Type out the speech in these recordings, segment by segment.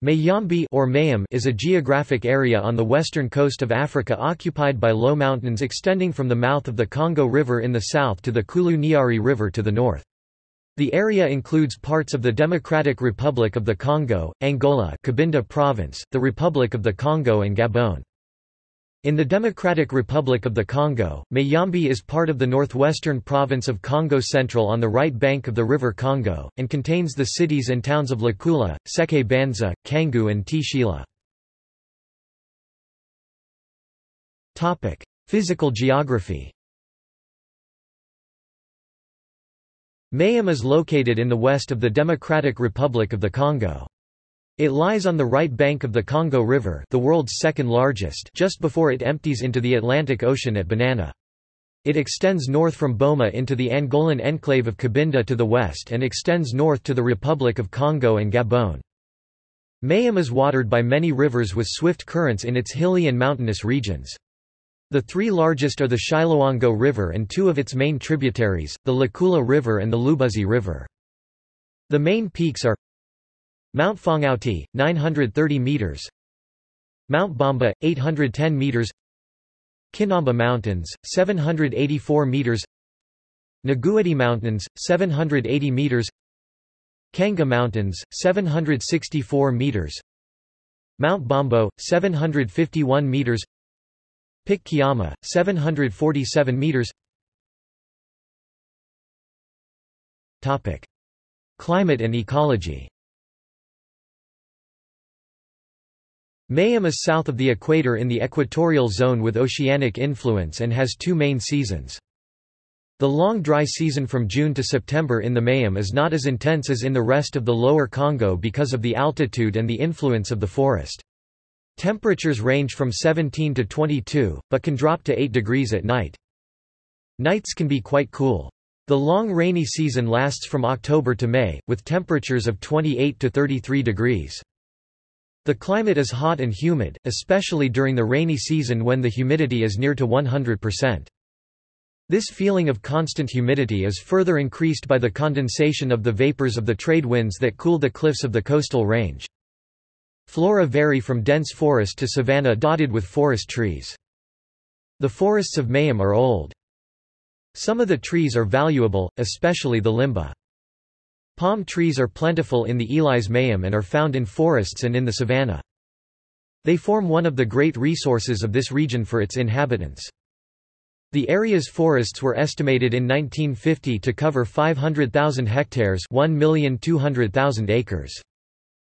Mayambi or Mayam is a geographic area on the western coast of Africa occupied by low mountains extending from the mouth of the Congo River in the south to the Kouilou-Niari River to the north. The area includes parts of the Democratic Republic of the Congo, Angola Cabinda Province, the Republic of the Congo and Gabon. In the Democratic Republic of the Congo, Mayambi is part of the northwestern province of Kongo Central on the right bank of the River Congo, and contains the cities and towns of Lukula, Seke Banza, Kangu and Tshila. Physical geography Mayam is located in the west of the Democratic Republic of the Congo. It lies on the right bank of the Congo River the world's second largest just before it empties into the Atlantic Ocean at Banana. It extends north from Boma into the Angolan enclave of Cabinda to the west and extends north to the Republic of Congo and Gabon. Mayam is watered by many rivers with swift currents in its hilly and mountainous regions. The three largest are the Chiloango River and two of its main tributaries, the Lukula River and the Lubuzi River. The main peaks are Mount Fongauti, 930 meters. Mount Bamba, 810 meters. Kinamba Mountains, 784 meters. Nagueti Mountains, 780 meters. Kanga Mountains, 764 meters. Mount Bombo, 751 meters. Kiama, 747 meters. Topic: Climate and ecology. Mayam is south of the equator in the equatorial zone with oceanic influence and has two main seasons. The long dry season from June to September in the Mayam is not as intense as in the rest of the lower Congo because of the altitude and the influence of the forest. Temperatures range from 17 to 22, but can drop to 8 degrees at night. Nights can be quite cool. The long rainy season lasts from October to May, with temperatures of 28 to 33 degrees. The climate is hot and humid, especially during the rainy season when the humidity is near to 100%. This feeling of constant humidity is further increased by the condensation of the vapors of the trade winds that cool the cliffs of the coastal range. Flora vary from dense forest to savanna dotted with forest trees. The forests of Mayam are old. Some of the trees are valuable, especially the limba. Palm trees are plentiful in the Elis and are found in forests and in the savanna. They form one of the great resources of this region for its inhabitants. The area's forests were estimated in 1950 to cover 500,000 hectares 1,200,000 acres.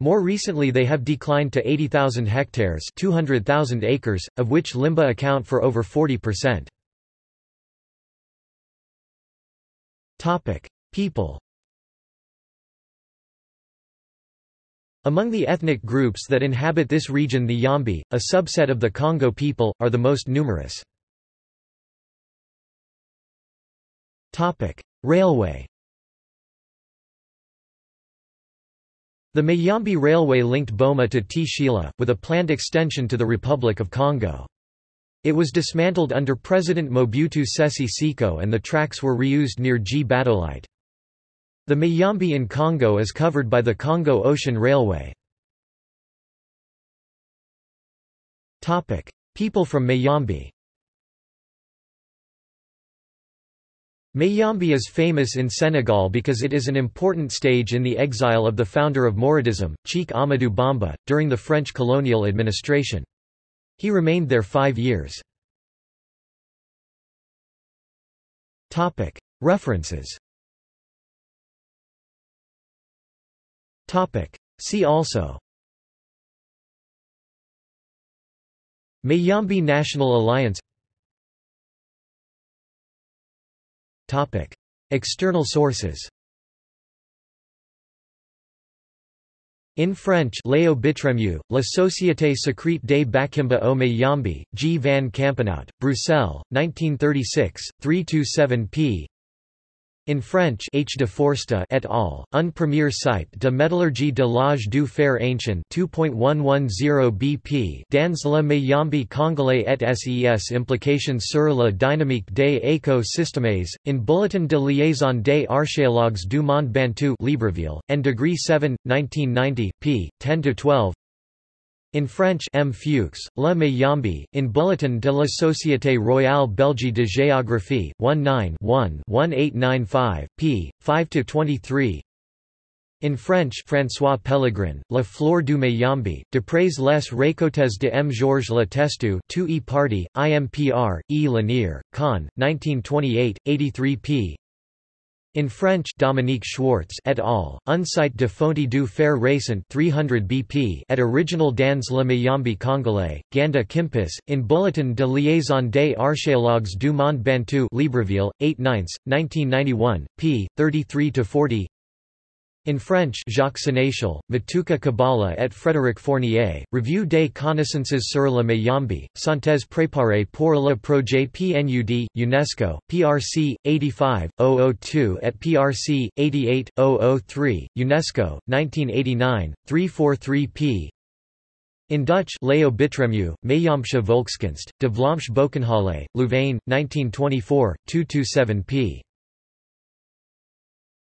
More recently they have declined to 80,000 hectares 200,000 acres, of which Limba account for over 40%. People Among the ethnic groups that inhabit this region the Yambi, a subset of the Kongo people, are the most numerous. Railway The Mayambi Railway linked Boma to Tshila, with a planned extension to the Republic of Congo. It was dismantled under President Mobutu Sese Seko and the tracks were reused near Gbadolite. The Mayambi in Congo is covered by the Congo Ocean Railway. People from Mayambi Mayambi is famous in Senegal because it is an important stage in the exile of the founder of Mouridism, Cheikh Amadou Bamba, during the French colonial administration. He remained there five years. References See also Mayambi National Alliance External sources In French Léo Bittremieux, La Société secrète des Bakimba au Mayambi, G. van Campenhout, Bruxelles, 1936, 327 p. In French H. de Foresta et al., un premier site de métallurgie de l'âge du fer ancien 2.110 BP dans le Mayambi congolais et ses implications sur la dynamique des écosystèmes, in Bulletin de liaison des archéologues du monde bantu Libreville, and degree 7, 1990, p. 10-12 in French M. Fuchs, Le Mayambi, in Bulletin de la Société Royale Belge de Géographie, 19-1-1895, p. 5–23 in French François Pellegrin, La Fleur du Mayambi, D'après les récoltes de M. Georges Letestu 2 e Party, IMPR, E. Lanier, Con, 1928, 83 p. In French Dominique Schwartz et al., Un site de fonte du fer récent 300 BP at original dans le Mayambi congolais, Ganda Kimpis, in Bulletin de liaison des archéologues du monde bantu Libreville, 8 9 1991, p. 33–40 in French Jacques Sénéchal, Matuka Kabbalah et Frédéric Fournier, Revue des connaissances sur le Mayambi, synthèse préparée pour le projet PNUD, UNESCO, PRC, 85-002 et PRC, 88-003, UNESCO, 1989, 343 p. In Dutch Leo Bittremieux, Mayamsche Volkskunst, De Vlaamse Boekenhalle, Louvain, 1924, 227 p.